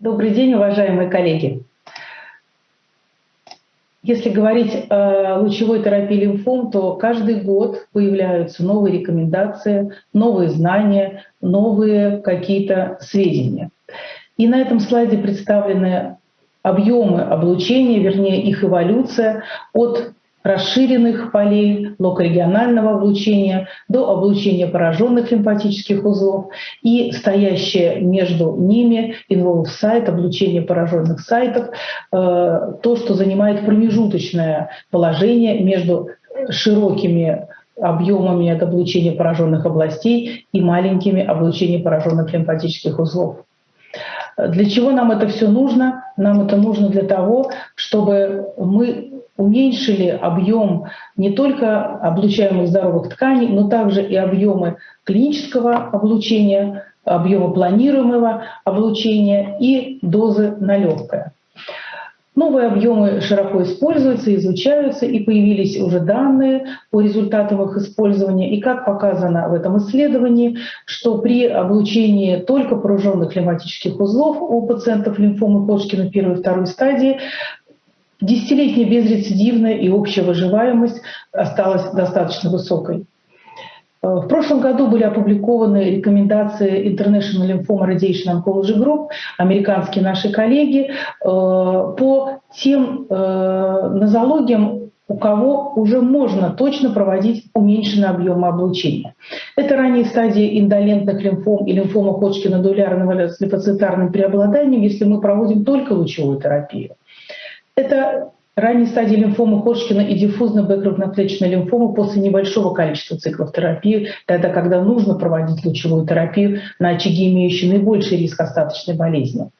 Добрый день, уважаемые коллеги. Если говорить о лучевой терапии лимфом, то каждый год появляются новые рекомендации, новые знания, новые какие-то сведения. И на этом слайде представлены объемы облучения, вернее их эволюция от расширенных полей локорегионального облучения до облучения пораженных лимфатических узлов и стоящее между ними инволв сайт, облучение пораженных сайтов, э, то, что занимает промежуточное положение между широкими объемами от облучения пораженных областей и маленькими облучением пораженных лимфатических узлов. Для чего нам это все нужно? Нам это нужно для того, чтобы мы уменьшили объем не только облучаемых здоровых тканей, но также и объемы клинического облучения, объемы планируемого облучения и дозы на легкое. Новые объемы широко используются, изучаются, и появились уже данные по результатам их использования. И как показано в этом исследовании, что при облучении только пораженных лимфатических узлов у пациентов лимфомы Ходжкина первой и второй стадии Десятилетняя безрецидивная и общая выживаемость осталась достаточно высокой. Э, в прошлом году были опубликованы рекомендации International Lymphoma Radiation Oncology Group, американские наши коллеги, э, по тем э, нозологиям, у кого уже можно точно проводить уменьшенный объем облучения. Это ранние стадии индолентных лимфом и лимфома Ходжкина дуэлярного с лимфоцитарным преобладанием, если мы проводим только лучевую терапию. Это ранней стадии лимфомы Ходжкина и диффузной бэкграундно-клеточной лимфомы после небольшого количества циклов терапии, тогда, когда нужно проводить лучевую терапию на очаге, имеющие наибольший риск остаточной болезни.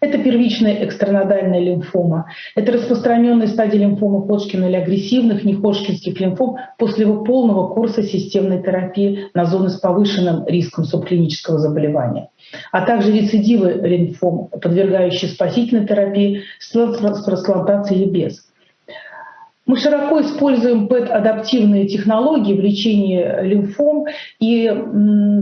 Это первичная экстранодальная лимфома. Это распространенная стадия лимфомы Ходжкина или агрессивных неходжкинских лимфом после его полного курса системной терапии на зоны с повышенным риском субклинического заболевания а также рецидивы лимфом, подвергающие спасительной терапии с трансплантацией или без. Мы широко используем ПЭТ-адаптивные технологии в лечении лимфом, и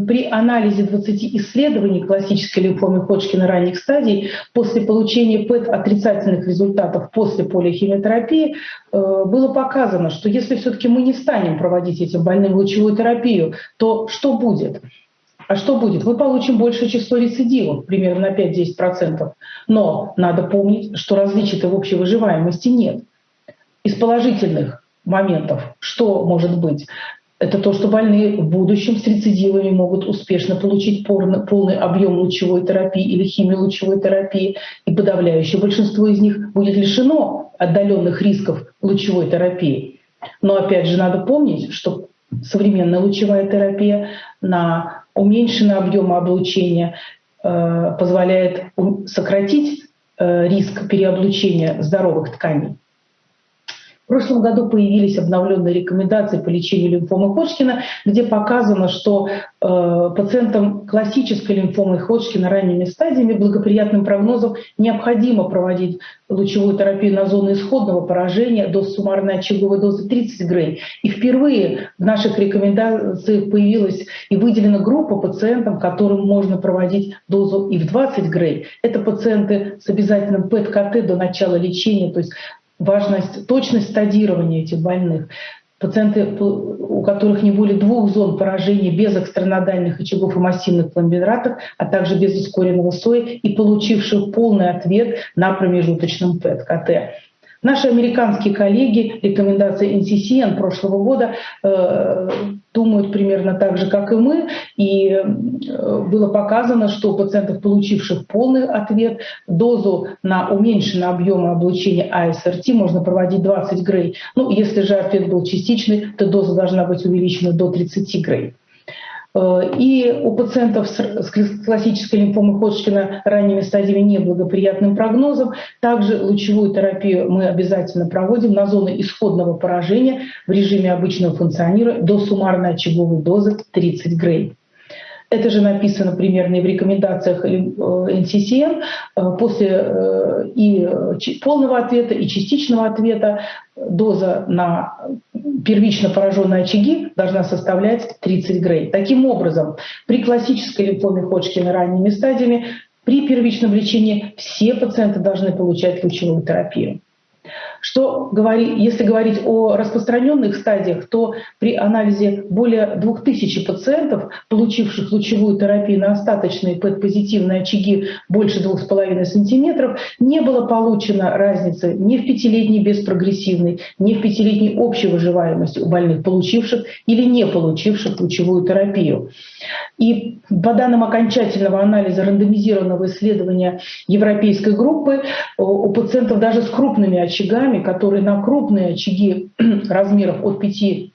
при анализе 20 исследований классической лимфомы Ходжкина ранних стадий после получения ПЭТ-отрицательных результатов после полихимиотерапии э, было показано, что если все-таки мы не станем проводить этим больным лучевую терапию, то что будет? А что будет? Мы получим большее число рецидивов, примерно на 5-10%. Но надо помнить, что различий-то в общей выживаемости нет. Из положительных моментов что может быть? Это то, что больные в будущем с рецидивами могут успешно получить полный объем лучевой терапии или химиолучевой терапии, и подавляющее большинство из них будет лишено отдаленных рисков лучевой терапии. Но опять же надо помнить, что современная лучевая терапия на уменьшенный объем облучения э, позволяет сократить э, риск переоблучения здоровых тканей. В прошлом году появились обновленные рекомендации по лечению лимфомы Ходжкина, где показано, что э, пациентам классической лимфомы Ходжкина ранними стадиями благоприятным прогнозом необходимо проводить лучевую терапию на зону исходного поражения до суммарной очаговой дозы 30 грей. И впервые в наших рекомендациях появилась и выделена группа пациентам, которым можно проводить дозу и в 20 грей. Это пациенты с обязательным ПЭТ-КТ до начала лечения, то есть важность, точность стадирования этих больных. Пациенты, у которых не более двух зон поражения без экстранодальных очагов и массивных пломбинатов, а также без ускоренного СОИ и получивших полный ответ на промежуточном ПЭТ-КТ. Наши американские коллеги, рекомендации NCCN прошлого года, примерно так же, как и мы. И э, было показано, что у пациентов, получивших полный ответ, дозу на уменьшенный объем облучения АСРТ можно проводить 20 грей. Ну, если же ответ был частичный, то доза должна быть увеличена до 30 грей. Э, и у пациентов с классической лимфомой Ходжкина ранними стадиями неблагоприятным прогнозом также лучевую терапию мы обязательно проводим на зоны исходного поражения в режиме обычного функционирования до суммарной очаговой дозы 30 грей. Это же написано примерно и в рекомендациях NCCN. Э, э, после э, и полного ответа, и частичного ответа доза на первично пораженные очаги должна составлять 30 грей. Таким образом, при классической лимфоме Ходжкина ранними стадиями при первичном лечении все пациенты должны получать лучевую терапию. Что говори, если говорить о распространенных стадиях, то при анализе более 2000 пациентов, получивших лучевую терапию на остаточные ПЭТ-позитивные очаги больше 2,5 см, не было получено разницы ни в пятилетней беспрогрессивной, ни в пятилетней общей выживаемости у больных, получивших или не получивших лучевую терапию. И по данным окончательного анализа рандомизированного исследования европейской группы, у пациентов даже с крупными очагами, которые на крупные очаги размеров от 5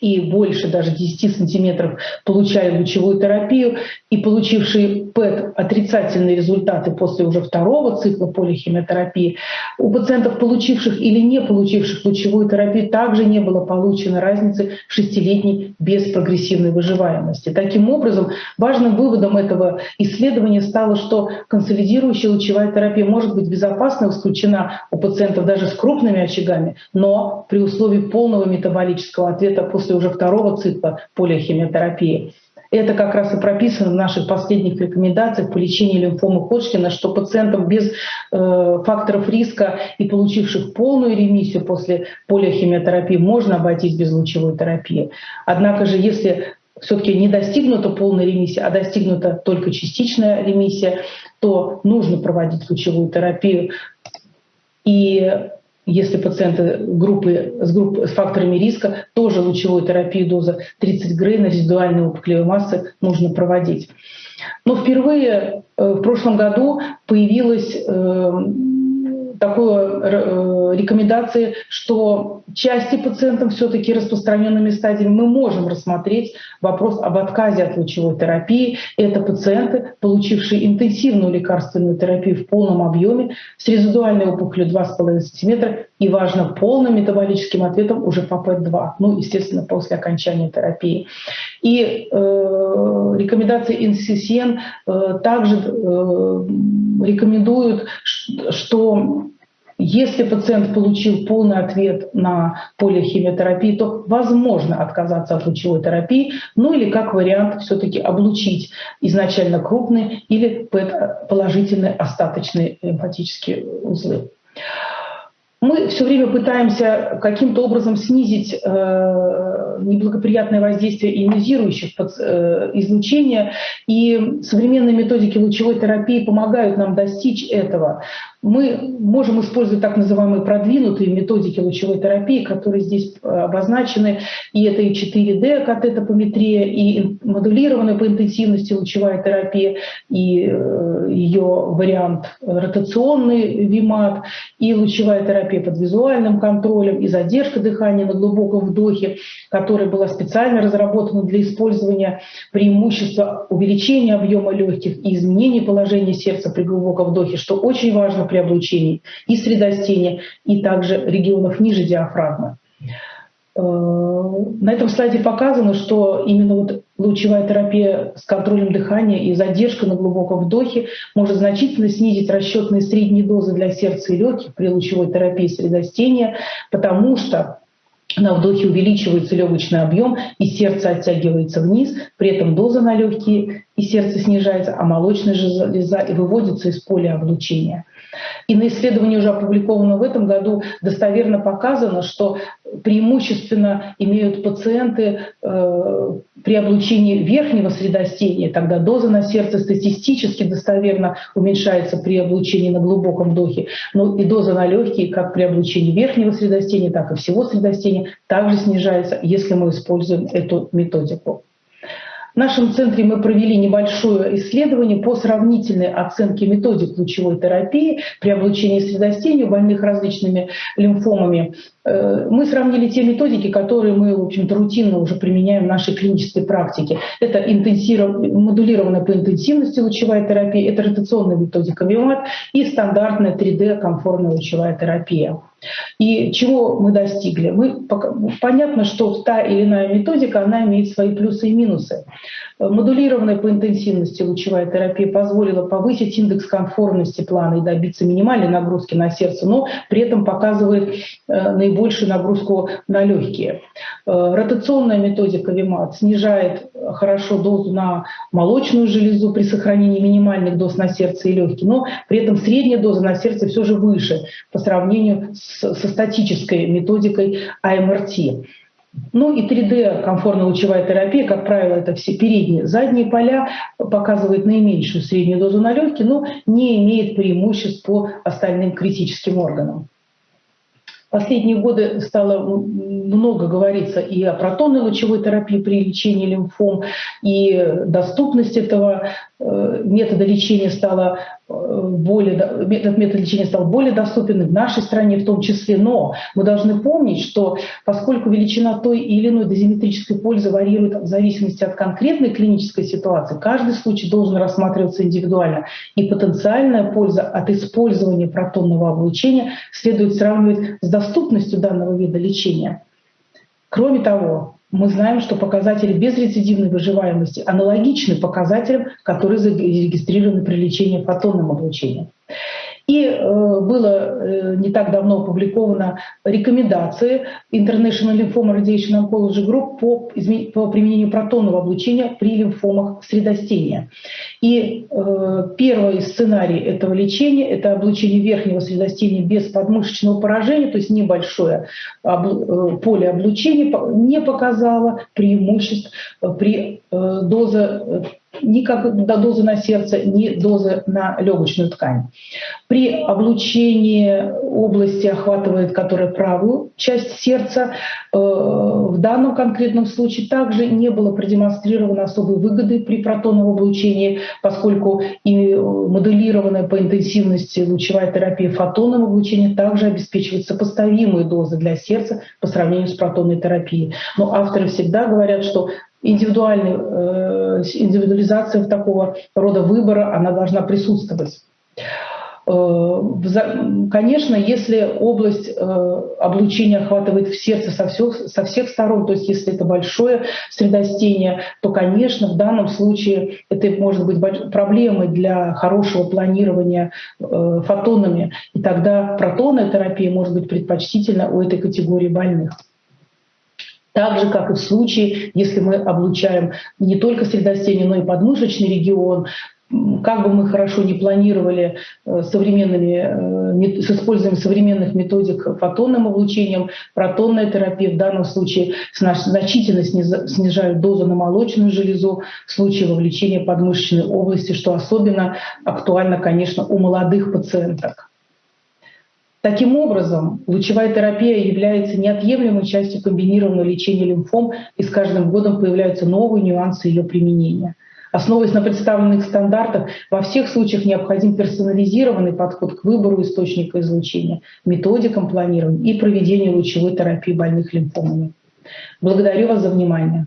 и больше даже 10 сантиметров получали лучевую терапию, и получившие ПЭТ отрицательные результаты после уже второго цикла полихимиотерапии, у пациентов, получивших или не получивших лучевую терапию, также не было получено разницы шестилетней беспрогрессивной выживаемости. Таким образом, важным выводом этого исследования стало, что консолидирующая лучевая терапия может быть безопасна исключена у пациентов даже с крупными очагами, но при условии полного метаболического ответа после уже второго цикла полихимиотерапии. Это как раз и прописано в наших последних рекомендациях по лечению лимфомы Ходжкина, что пациентам без э, факторов риска и получивших полную ремиссию после полиохимиотерапии можно обойтись без лучевой терапии. Однако же, если все-таки не достигнута полная ремиссия, а достигнута только частичная ремиссия, то нужно проводить лучевую терапию. И если пациенты группы, с, групп, с факторами риска, тоже лучевую терапию доза 30 грей на резидуальной опухолевой массы нужно проводить. Но впервые э, в прошлом году появилась э, такой э, рекомендации, что части пациентов все-таки распространенными стадиями мы можем рассмотреть вопрос об отказе от лучевой терапии. Это пациенты, получившие интенсивную лекарственную терапию в полном объеме с резидуальной опухолью 2,5 см и, важно, полным метаболическим ответом уже по ПЭТ-2, ну, естественно, после окончания терапии. И э, рекомендации NCCN э, также э, рекомендуют, что если пациент получил полный ответ на полихимиотерапию, то возможно отказаться от лучевой терапии, ну или как вариант все-таки облучить изначально крупные или положительные остаточные лимфатические узлы. Мы все время пытаемся каким-то образом снизить э, неблагоприятное воздействие ионизирующих э, излучения, и современные методики лучевой терапии помогают нам достичь этого мы можем использовать так называемые продвинутые методики лучевой терапии, которые здесь э, обозначены. И это и 4D катетопометрия, и модулированная по интенсивности лучевая терапия, и э, ее вариант ротационный ВИМАТ, и лучевая терапия под визуальным контролем, и задержка дыхания на глубоком вдохе, которая была специально разработана для использования преимущества увеличения объема легких и изменения положения сердца при глубоком вдохе, что очень важно при облучении и средостения, и также регионов ниже диафрагмы. Э, на этом слайде показано, что именно вот лучевая терапия с контролем дыхания и задержка на глубоком вдохе может значительно снизить расчетные средние дозы для сердца и легких при лучевой терапии средостения, потому что на вдохе увеличивается легочный объем, и сердце оттягивается вниз, при этом доза на легкие и сердце снижается, а молочная железа выводится из поля облучения. И на исследовании, уже опубликованном в этом году, достоверно показано, что преимущественно имеют пациенты э, при облучении верхнего средостения, тогда доза на сердце статистически достоверно уменьшается при облучении на глубоком вдохе, но и доза на легкие, как при облучении верхнего средостения, так и всего средостения, также снижается, если мы используем эту методику. В нашем центре мы провели небольшое исследование по сравнительной оценке методик лучевой терапии при облучении средостения у больных различными лимфомами. Э, мы сравнили те методики, которые мы, в общем-то, рутинно уже применяем в нашей клинической практике. Это модулированная по интенсивности лучевая терапия, это ротационная методика МИОМАТ и стандартная 3D-комфортная лучевая терапия. И чего мы достигли? Мы, понятно, что та или иная методика, она имеет свои плюсы и минусы. Модулированная по интенсивности лучевая терапия позволила повысить индекс конформности плана и добиться минимальной нагрузки на сердце, но при этом показывает наибольшую нагрузку на легкие. Ротационная методика ВИМАТ снижает хорошо дозу на молочную железу при сохранении минимальных доз на сердце и легкие, но при этом средняя доза на сердце все же выше по сравнению с, со статической методикой АМРТ. Ну и 3D комфортно-лучевая терапия, как правило, это все передние, задние поля, показывает наименьшую среднюю дозу на легкие, но не имеет преимуществ по остальным критическим органам. Последние годы стало много говориться и о протонной лучевой терапии при лечении лимфом, и доступность этого э, метода лечения стала более, этот метод лечения стал более доступен в нашей стране в том числе. Но мы должны помнить, что поскольку величина той или иной дозиметрической пользы варьирует в зависимости от конкретной клинической ситуации, каждый случай должен рассматриваться индивидуально. И потенциальная польза от использования протонного облучения следует сравнивать с доступностью данного вида лечения. Кроме того, мы знаем, что показатели безрецидивной выживаемости аналогичны показателям, которые зарегистрированы при лечении фотонным облучением. И э, было э, не так давно опубликовано рекомендации International Lymphoma Radiation Oncology Group по, по применению протонного облучения при лимфомах средостения. И э, первый сценарий этого лечения – это облучение верхнего средостения без подмышечного поражения, то есть небольшое поле облучения не показало преимуществ при дозе ни как дозы на сердце, ни дозы на легочную ткань. При облучении области охватывает, которая правую часть сердца, э, в данном конкретном случае также не было продемонстрировано особой выгоды при протонном облучении, поскольку и моделированная по интенсивности лучевая терапия фотонным облучением также обеспечивает сопоставимые дозы для сердца по сравнению с протонной терапией. Но авторы всегда говорят, что индивидуальный, э, индивидуализация такого рода выбора, она должна присутствовать. Э, конечно, если область э, облучения охватывает в сердце со всех, со всех сторон, то есть если это большое средостение, то, конечно, в данном случае это может быть проблемой для хорошего планирования фотонами, и тогда протонная терапия может быть предпочтительна у этой категории больных. Так же, как и в случае, если мы облучаем не только средостение, но и подмышечный регион, как бы мы хорошо не планировали э, современными, э, с использованием современных методик фотонным облучением, протонная терапия в данном случае значительно снижает дозу на молочную железу в случае вовлечения подмышечной области, что особенно актуально, конечно, у молодых пациенток. Таким образом, лучевая терапия является неотъемлемой частью комбинированного лечения лимфом, и с каждым годом появляются новые нюансы ее применения. Основываясь на представленных стандартах, во всех случаях необходим персонализированный подход к выбору источника излучения, методикам планирования и проведению лучевой терапии больных лимфомами. Благодарю вас за внимание.